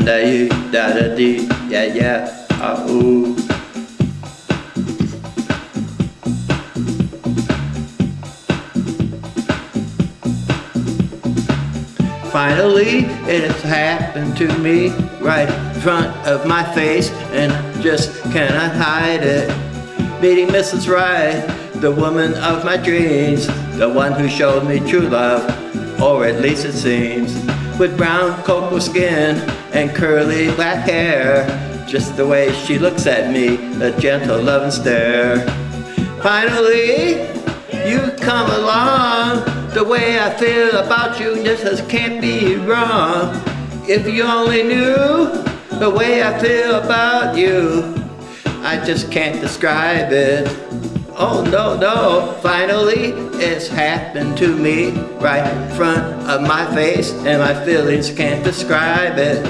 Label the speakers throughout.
Speaker 1: da you da da dee, yeah yeah, ah ooh. Finally, it has happened to me right in front of my face, and I just cannot hide it. Meeting Mrs. Right, the woman of my dreams, the one who showed me true love, or at least it seems. With brown cocoa skin and curly black hair, just the way she looks at me, a gentle loving stare. Finally, you come along the way I feel about you just can't be wrong. If you only knew the way I feel about you, I just can't describe it. Oh no, no, finally it's happened to me right in front of my face and my feelings can't describe it.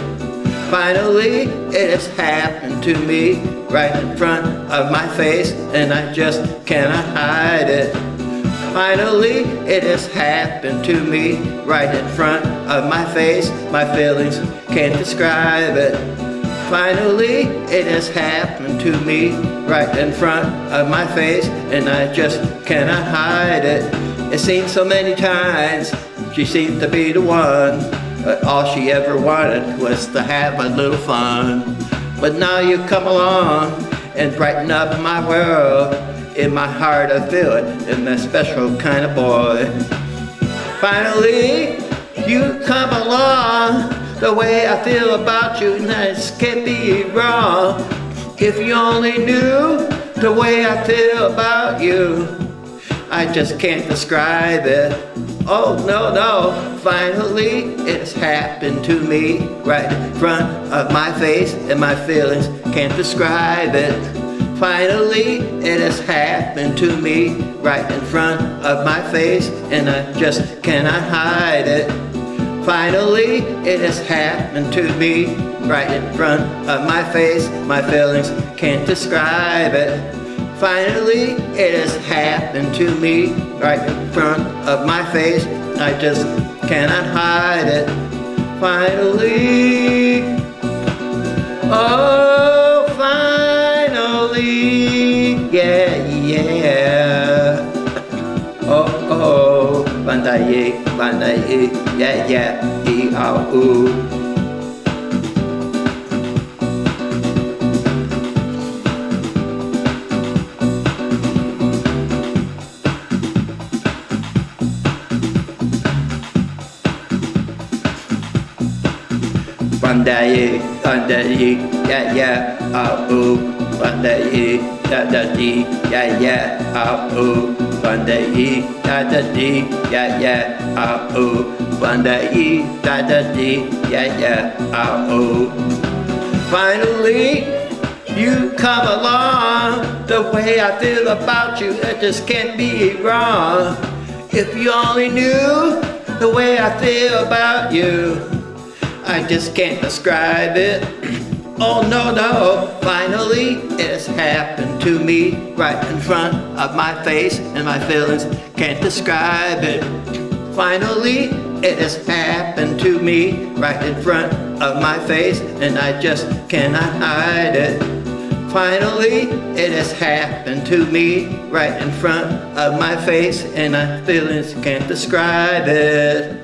Speaker 1: Finally it has happened to me right in front of my face and I just cannot hide it. Finally, it has happened to me right in front of my face. My feelings can't describe it. Finally, it has happened to me right in front of my face and I just cannot hide it. It seems so many times she seemed to be the one but all she ever wanted was to have a little fun. But now you come along and brighten up my world in my heart I feel it, in that special kind of boy. Finally, you come along, the way I feel about you, this can't be wrong. If you only knew the way I feel about you, I just can't describe it. Oh no, no, finally it's happened to me right in front of my face and my feelings can't describe it. Finally, it has happened to me right in front of my face and I just cannot hide it. Finally, it has happened to me right in front of my face. My feelings can't describe it. Finally, it has happened to me right in front of my face. I just cannot hide it. Finally, yeah, yeah, yeah, ah, ooh, bandai da da dee, yeah yeah, ah ooh. One day e, da da dee, yeah yeah, ah ooh. One day e, da da dee, yeah yeah, ah ooh. Finally, you come along. The way I feel about you, it just can't be wrong. If you only knew the way I feel about you, I just can't describe it. Oh no, no, finally it's happened to me right in front of my face and my feelings can't describe it. Finally, it has happened to me right in front of my face and I just cannot hide it. Finally, it has happened to me right in front of my face and my feelings can't describe it.